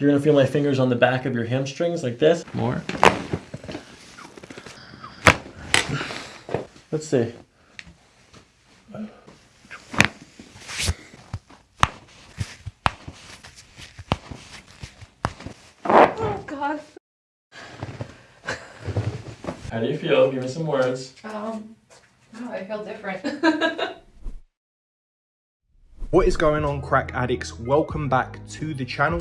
You're gonna feel my fingers on the back of your hamstrings like this. More. Let's see. Oh god. How do you feel? Give me some words. Um, oh, I feel different. What is going on crack addicts? Welcome back to the channel.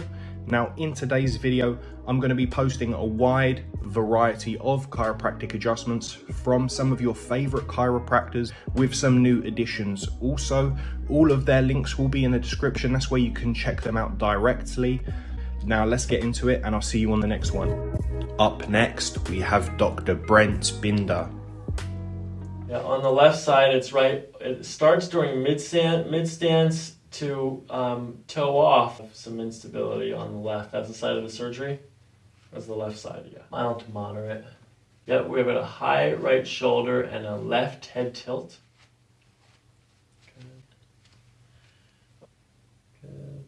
Now in today's video, I'm going to be posting a wide variety of chiropractic adjustments from some of your favorite chiropractors with some new additions. Also, all of their links will be in the description. That's where you can check them out directly. Now let's get into it and I'll see you on the next one. Up next, we have Dr. Brent Binder. Yeah, on the left side, it's right. It starts during mid mid stance to um, toe off. Some instability on the left. That's the side of the surgery. That's the left side. Yeah, mild to moderate. Yep, we have a high right shoulder and a left head tilt. Good. Good.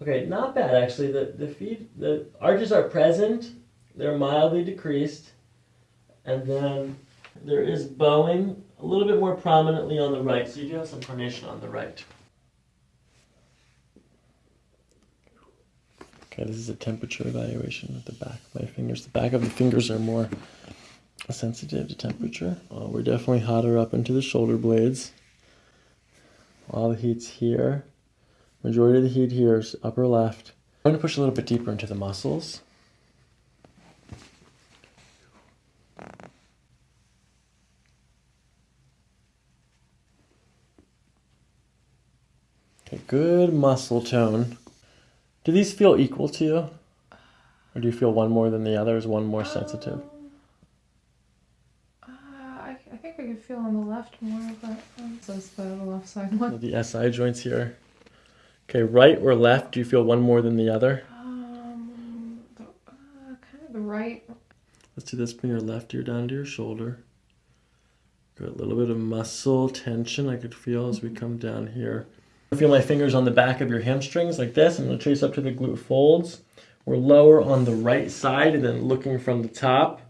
Okay, not bad actually. The the feet, the arches are present. They're mildly decreased, and then there is bowing a little bit more prominently on the right, so you do have some pronation on the right. Okay, this is a temperature evaluation at the back of my fingers. The back of the fingers are more sensitive to temperature. Uh, we're definitely hotter up into the shoulder blades. All the heat's here. Majority of the heat here is upper left. I'm going to push a little bit deeper into the muscles. Okay, good muscle tone. Do these feel equal to you? Or do you feel one more than the other? Is one more sensitive? Uh, I, I think I can feel on the left more, but um, so it's the left side one. The SI joints here. Okay, right or left, do you feel one more than the other? Um, the, uh, kind of the right. Let's do this. Bring your left ear down to your shoulder. Got a little bit of muscle tension I could feel as we come down here. Feel my fingers on the back of your hamstrings like this. I'm going to trace up to the glute folds. We're lower on the right side and then looking from the top,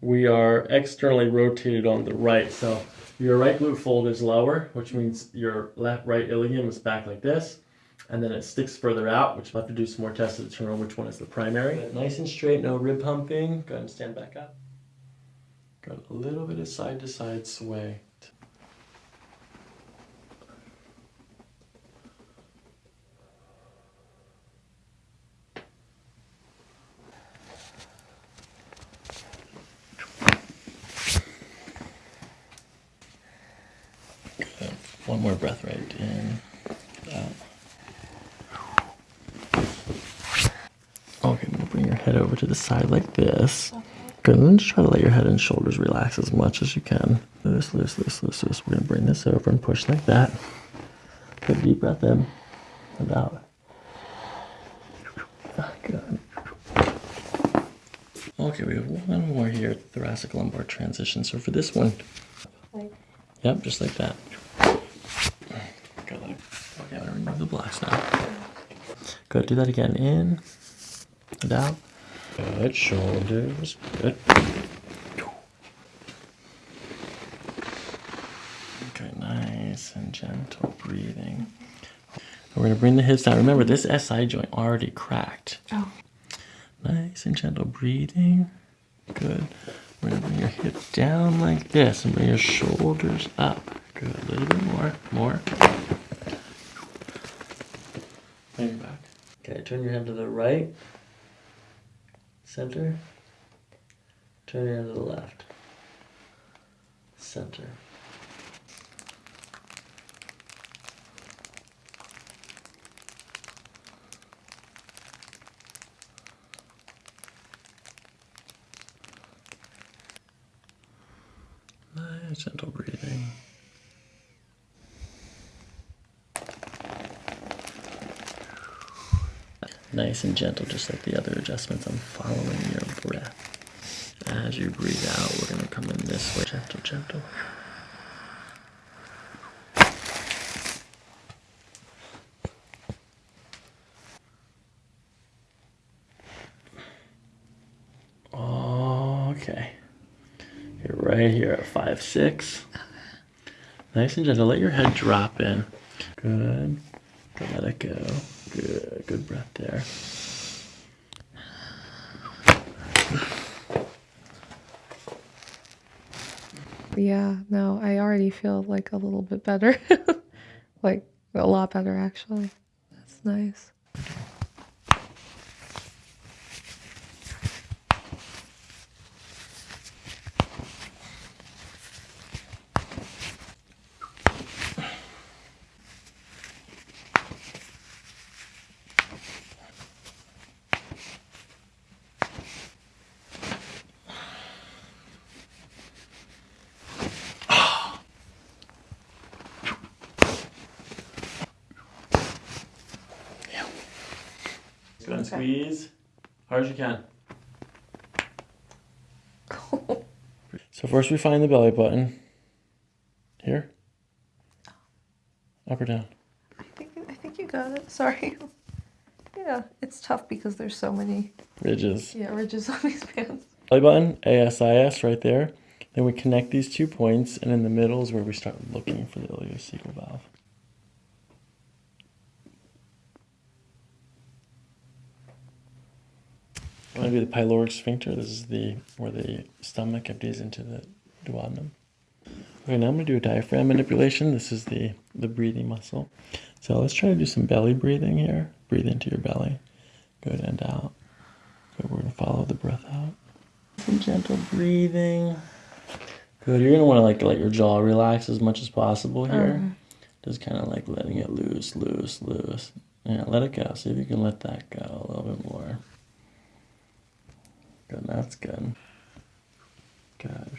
we are externally rotated on the right. So your right glute fold is lower, which means your left right ilium is back like this. And then it sticks further out, which we'll have to do some more tests to determine which one is the primary. Nice and straight, no rib pumping. Go ahead and stand back up. Got a little bit of side to side sway. Good. One more breath right in. Out. Uh, okay, now bring your head over to the side like this. Good, and then just try to let your head and shoulders relax as much as you can. Loose, loose, loose, loose, loose. We're gonna bring this over and push like that. Good deep breath in and out. Ah, good. Okay, we have one more here, thoracic lumbar transition. So for this one, Yep, just like that. Good. Okay, I'm gonna remove the blocks now. Good. Do that again. In and out. Good. Shoulders. Good. Okay, nice and gentle breathing. We're gonna bring the hips down. Remember, this SI joint already cracked. oh, Nice and gentle breathing. Good. We're gonna bring your hip down like this and bring your shoulders up. Good. A little bit more. More. Bring it back. Okay, turn your head to the right. Center. Turn your head to the left. Center. Nice gentle breathing. nice and gentle, just like the other adjustments. I'm following your breath. As you breathe out, we're going to come in this way. Gentle, gentle. Okay. You're right here at five, six. Nice and gentle. Let your head drop in. Good. Let it go. Good. Good breath there. Yeah, no, I already feel like a little bit better. like a lot better actually. That's nice. Go and squeeze. Hard as you can. So first we find the belly button. Here. Up or down? I think I think you got it. Sorry. yeah, it's tough because there's so many Ridges. yeah ridges on these pants. Belly button, ASIS right there. Then we connect these two points, and in the middle is where we start looking for the ileocecal valve. Going to do the pyloric sphincter. This is the where the stomach empties into the duodenum. Okay, now I'm going to do a diaphragm manipulation. This is the, the breathing muscle. So let's try to do some belly breathing here. Breathe into your belly. Good, and out. Good, we're going to follow the breath out. Some gentle breathing. Good, you're going to want to like let your jaw relax as much as possible here. Uh-huh. Just kind of like letting it loose, loose, loose. Yeah, let it go. See if you can let that go a little bit more. Good, that's good. Good.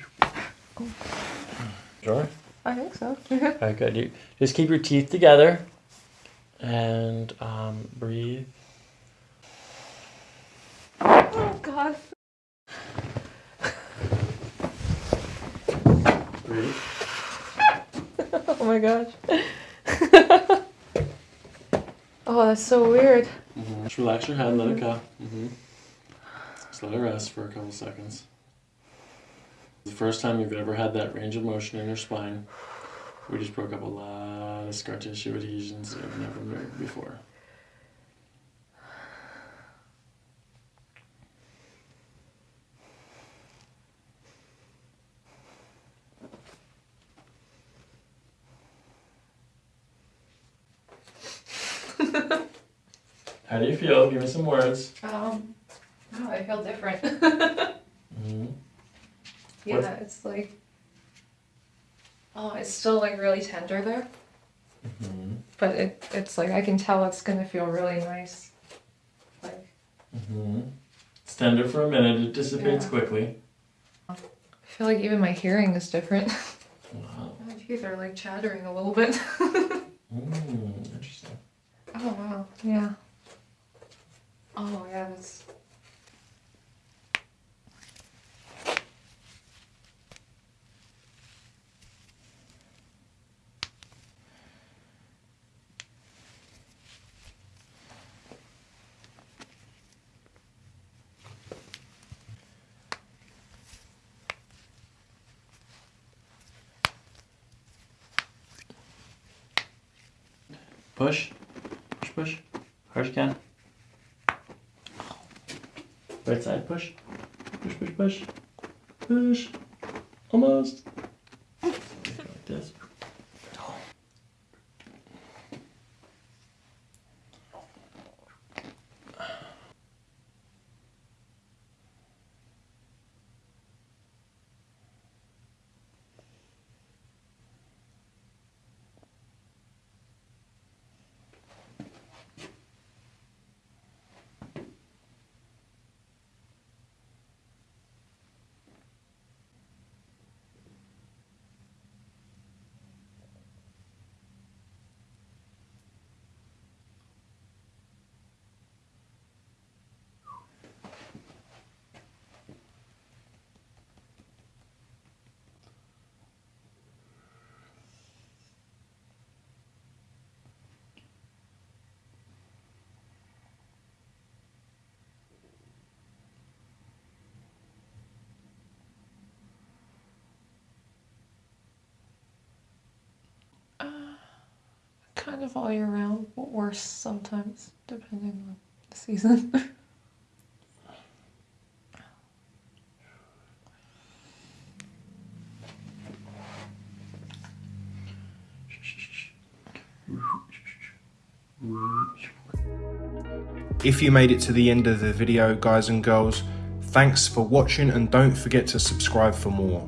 Sure. I think so. Alright, good. You just keep your teeth together and um, breathe. oh God. Breathe. Oh my gosh. oh, that's so weird. Mm-hmm. Just relax your head, let it go. Mm-hmm. Let it rest for a couple seconds. The first time you've ever had that range of motion in your spine, we just broke up a lot of scar tissue adhesions that have never moved before. How do you feel? Give me some words. Um, no, I feel different. Mm-hmm. yeah, What- it's like. Oh, it's still like really tender there, Mm-hmm. but it it's like I can tell it's gonna feel really nice. Like Mm-hmm. It's tender for a minute. It dissipates Yeah. quickly. I feel like even my hearing is different. Wow. my teeth are like chattering a little bit. Mm, interesting. oh wow, yeah. Oh yeah, that's. Push. Push, push. Hard can. Right side, push. Push, push, push. Push. Almost. Like this. Kind of all year round, but worse sometimes, depending on the season. If you made it to the end of the video, guys and girls, thanks for watching and don't forget to subscribe for more.